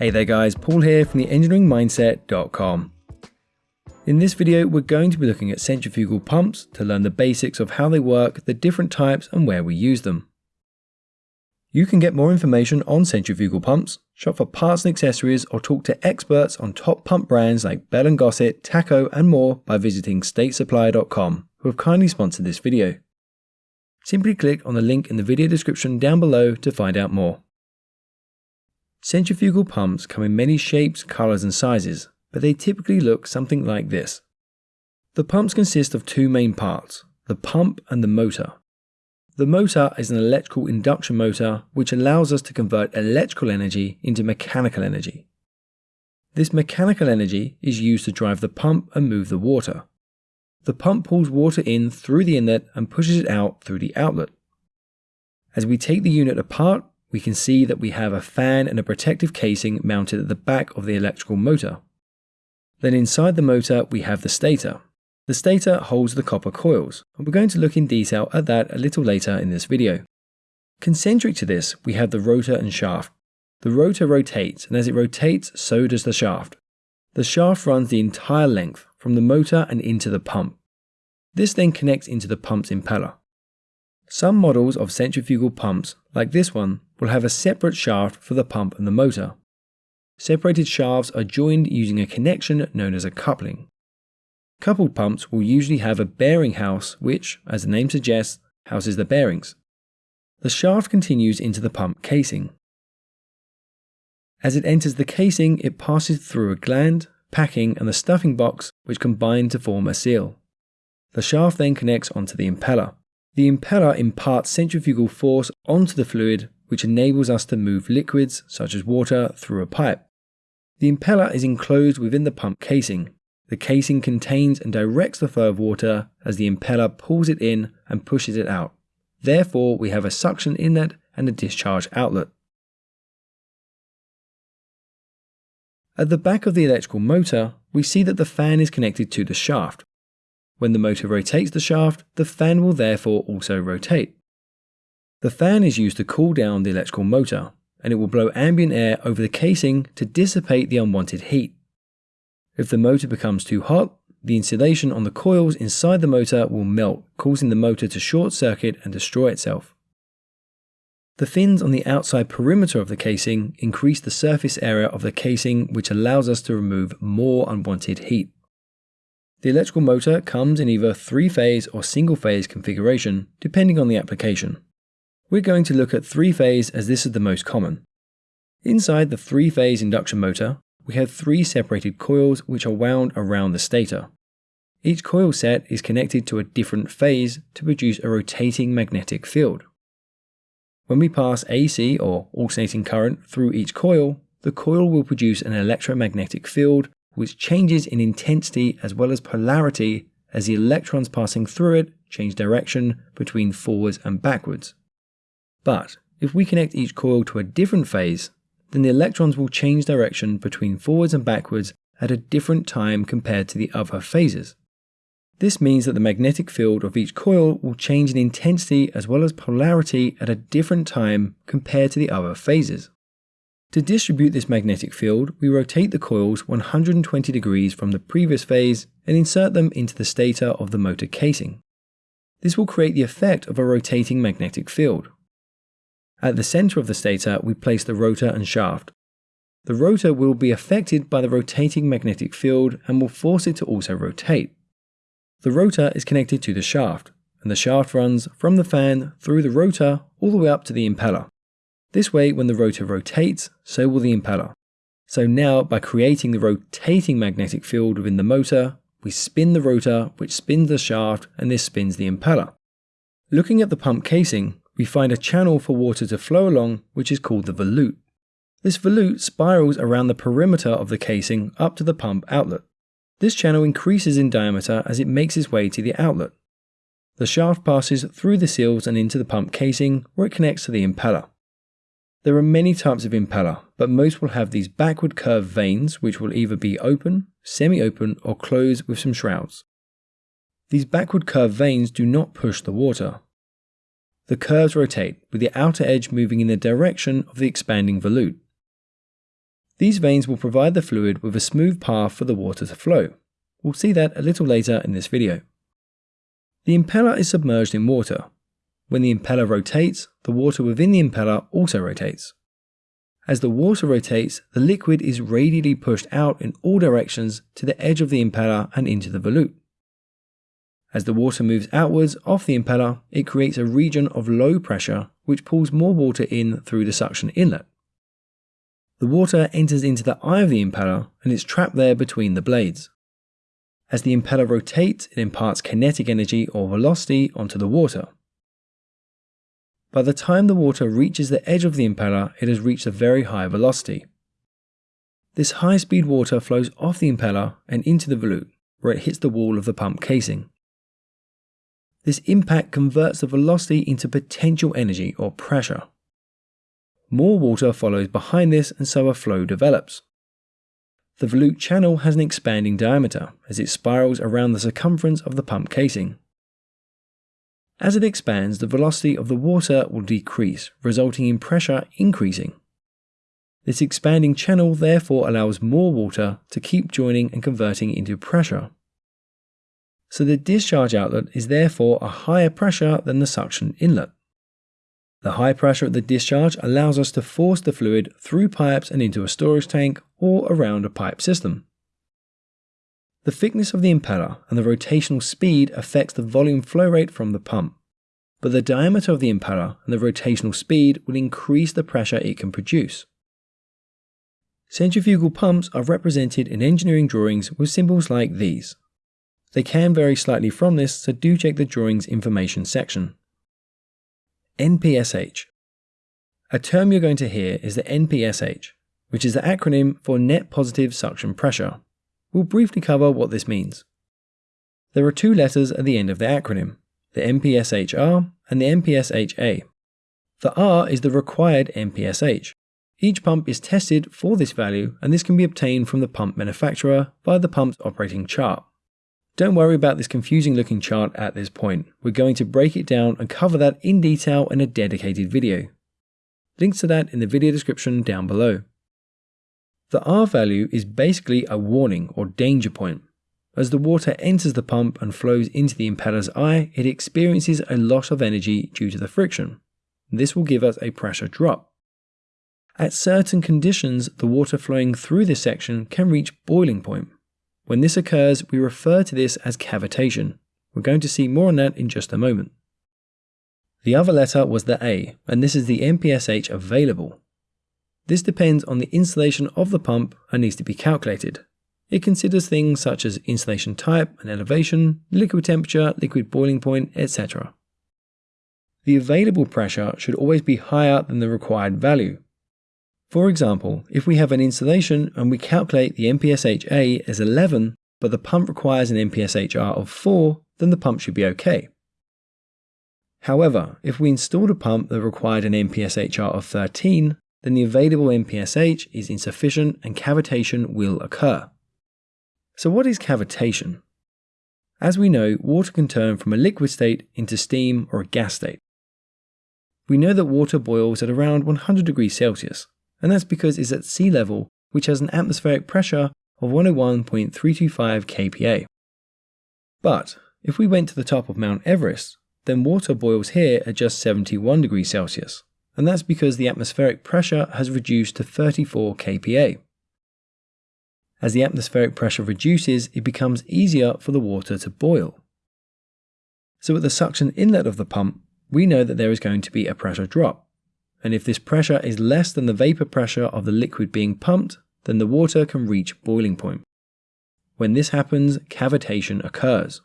Hey there guys, Paul here from the engineeringmindset.com. In this video, we're going to be looking at centrifugal pumps to learn the basics of how they work, the different types and where we use them. You can get more information on centrifugal pumps, shop for parts and accessories or talk to experts on top pump brands like Bell & Gossett, Taco and more by visiting statesupply.com who have kindly sponsored this video. Simply click on the link in the video description down below to find out more. Centrifugal pumps come in many shapes, colours and sizes, but they typically look something like this. The pumps consist of two main parts, the pump and the motor. The motor is an electrical induction motor which allows us to convert electrical energy into mechanical energy. This mechanical energy is used to drive the pump and move the water. The pump pulls water in through the inlet and pushes it out through the outlet. As we take the unit apart, we can see that we have a fan and a protective casing mounted at the back of the electrical motor. Then inside the motor we have the stator. The stator holds the copper coils, and we're going to look in detail at that a little later in this video. Concentric to this, we have the rotor and shaft. The rotor rotates, and as it rotates, so does the shaft. The shaft runs the entire length, from the motor and into the pump. This then connects into the pump's impeller. Some models of centrifugal pumps, like this one, will have a separate shaft for the pump and the motor. Separated shafts are joined using a connection known as a coupling. Coupled pumps will usually have a bearing house which, as the name suggests, houses the bearings. The shaft continues into the pump casing. As it enters the casing, it passes through a gland, packing and the stuffing box which combine to form a seal. The shaft then connects onto the impeller. The impeller imparts centrifugal force onto the fluid which enables us to move liquids such as water through a pipe. The impeller is enclosed within the pump casing. The casing contains and directs the flow of water as the impeller pulls it in and pushes it out. Therefore, we have a suction inlet and a discharge outlet. At the back of the electrical motor, we see that the fan is connected to the shaft. When the motor rotates the shaft, the fan will therefore also rotate. The fan is used to cool down the electrical motor, and it will blow ambient air over the casing to dissipate the unwanted heat. If the motor becomes too hot, the insulation on the coils inside the motor will melt, causing the motor to short circuit and destroy itself. The fins on the outside perimeter of the casing increase the surface area of the casing which allows us to remove more unwanted heat. The electrical motor comes in either three-phase or single-phase configuration, depending on the application. We're going to look at three-phase as this is the most common. Inside the three-phase induction motor, we have three separated coils which are wound around the stator. Each coil set is connected to a different phase to produce a rotating magnetic field. When we pass AC or alternating current through each coil, the coil will produce an electromagnetic field which changes in intensity as well as polarity as the electrons passing through it change direction between forwards and backwards. But if we connect each coil to a different phase, then the electrons will change direction between forwards and backwards at a different time compared to the other phases. This means that the magnetic field of each coil will change in intensity as well as polarity at a different time compared to the other phases. To distribute this magnetic field, we rotate the coils 120 degrees from the previous phase and insert them into the stator of the motor casing. This will create the effect of a rotating magnetic field. At the center of the stator, we place the rotor and shaft. The rotor will be affected by the rotating magnetic field and will force it to also rotate. The rotor is connected to the shaft, and the shaft runs from the fan through the rotor all the way up to the impeller. This way, when the rotor rotates, so will the impeller. So now, by creating the rotating magnetic field within the motor, we spin the rotor, which spins the shaft, and this spins the impeller. Looking at the pump casing, we find a channel for water to flow along, which is called the volute. This volute spirals around the perimeter of the casing up to the pump outlet. This channel increases in diameter as it makes its way to the outlet. The shaft passes through the seals and into the pump casing where it connects to the impeller. There are many types of impeller, but most will have these backward curved vanes which will either be open, semi-open or closed with some shrouds. These backward curved vanes do not push the water. The curves rotate, with the outer edge moving in the direction of the expanding volute. These vanes will provide the fluid with a smooth path for the water to flow. We'll see that a little later in this video. The impeller is submerged in water. When the impeller rotates, the water within the impeller also rotates. As the water rotates, the liquid is radially pushed out in all directions to the edge of the impeller and into the volute. As the water moves outwards off the impeller, it creates a region of low pressure which pulls more water in through the suction inlet. The water enters into the eye of the impeller and is trapped there between the blades. As the impeller rotates, it imparts kinetic energy or velocity onto the water. By the time the water reaches the edge of the impeller, it has reached a very high velocity. This high speed water flows off the impeller and into the volute, where it hits the wall of the pump casing. This impact converts the velocity into potential energy or pressure. More water follows behind this and so a flow develops. The volute channel has an expanding diameter as it spirals around the circumference of the pump casing. As it expands, the velocity of the water will decrease, resulting in pressure increasing. This expanding channel therefore allows more water to keep joining and converting into pressure. So the discharge outlet is therefore a higher pressure than the suction inlet. The high pressure at the discharge allows us to force the fluid through pipes and into a storage tank or around a pipe system. The thickness of the impeller and the rotational speed affects the volume flow rate from the pump, but the diameter of the impeller and the rotational speed will increase the pressure it can produce. Centrifugal pumps are represented in engineering drawings with symbols like these. They can vary slightly from this, so do check the drawings information section. NPSH. A term you're going to hear is the NPSH, which is the acronym for Net Positive Suction Pressure. We'll briefly cover what this means. There are two letters at the end of the acronym, the NPSHR and the NPSHA. The R is the required NPSH. Each pump is tested for this value and this can be obtained from the pump manufacturer via the pump's operating chart. Don't worry about this confusing looking chart at this point. We're going to break it down and cover that in detail in a dedicated video. Links to that in the video description down below. The R value is basically a warning or danger point. As the water enters the pump and flows into the impeller's eye, it experiences a loss of energy due to the friction. This will give us a pressure drop. At certain conditions, the water flowing through this section can reach boiling point. When this occurs, we refer to this as cavitation. We're going to see more on that in just a moment. The other letter was the A, and this is the NPSH available. This depends on the installation of the pump and needs to be calculated. It considers things such as insulation type and elevation, liquid temperature, liquid boiling point, etc. The available pressure should always be higher than the required value, for example, if we have an installation and we calculate the NPSH-A as 11, but the pump requires an NPSH-R of 4, then the pump should be okay. However, if we installed a pump that required an NPSH-R of 13, then the available NPSH is insufficient and cavitation will occur. So what is cavitation? As we know, water can turn from a liquid state into steam or a gas state. We know that water boils at around 100 degrees Celsius, and that's because it's at sea level, which has an atmospheric pressure of 101.325 kPa. But if we went to the top of Mount Everest, then water boils here at just 71 degrees Celsius, and that's because the atmospheric pressure has reduced to 34 kPa. As the atmospheric pressure reduces, it becomes easier for the water to boil. So at the suction inlet of the pump, we know that there is going to be a pressure drop and if this pressure is less than the vapor pressure of the liquid being pumped, then the water can reach boiling point. When this happens, cavitation occurs.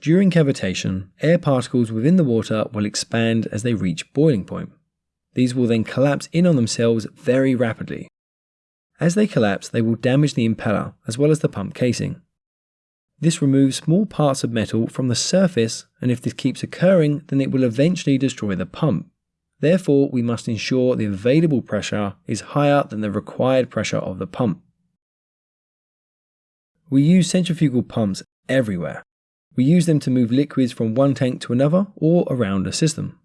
During cavitation, air particles within the water will expand as they reach boiling point. These will then collapse in on themselves very rapidly. As they collapse, they will damage the impeller as well as the pump casing. This removes small parts of metal from the surface, and if this keeps occurring, then it will eventually destroy the pump. Therefore, we must ensure the available pressure is higher than the required pressure of the pump. We use centrifugal pumps everywhere. We use them to move liquids from one tank to another or around a system.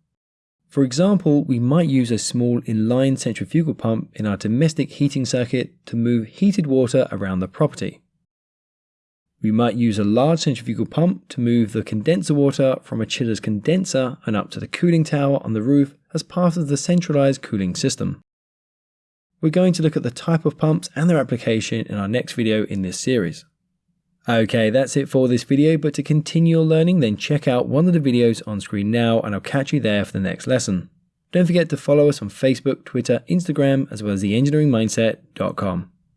For example, we might use a small inline centrifugal pump in our domestic heating circuit to move heated water around the property. We might use a large centrifugal pump to move the condenser water from a chiller's condenser and up to the cooling tower on the roof as part of the centralized cooling system. We're going to look at the type of pumps and their application in our next video in this series. Okay, that's it for this video, but to continue your learning, then check out one of the videos on screen now and I'll catch you there for the next lesson. Don't forget to follow us on Facebook, Twitter, Instagram, as well as theengineeringmindset.com.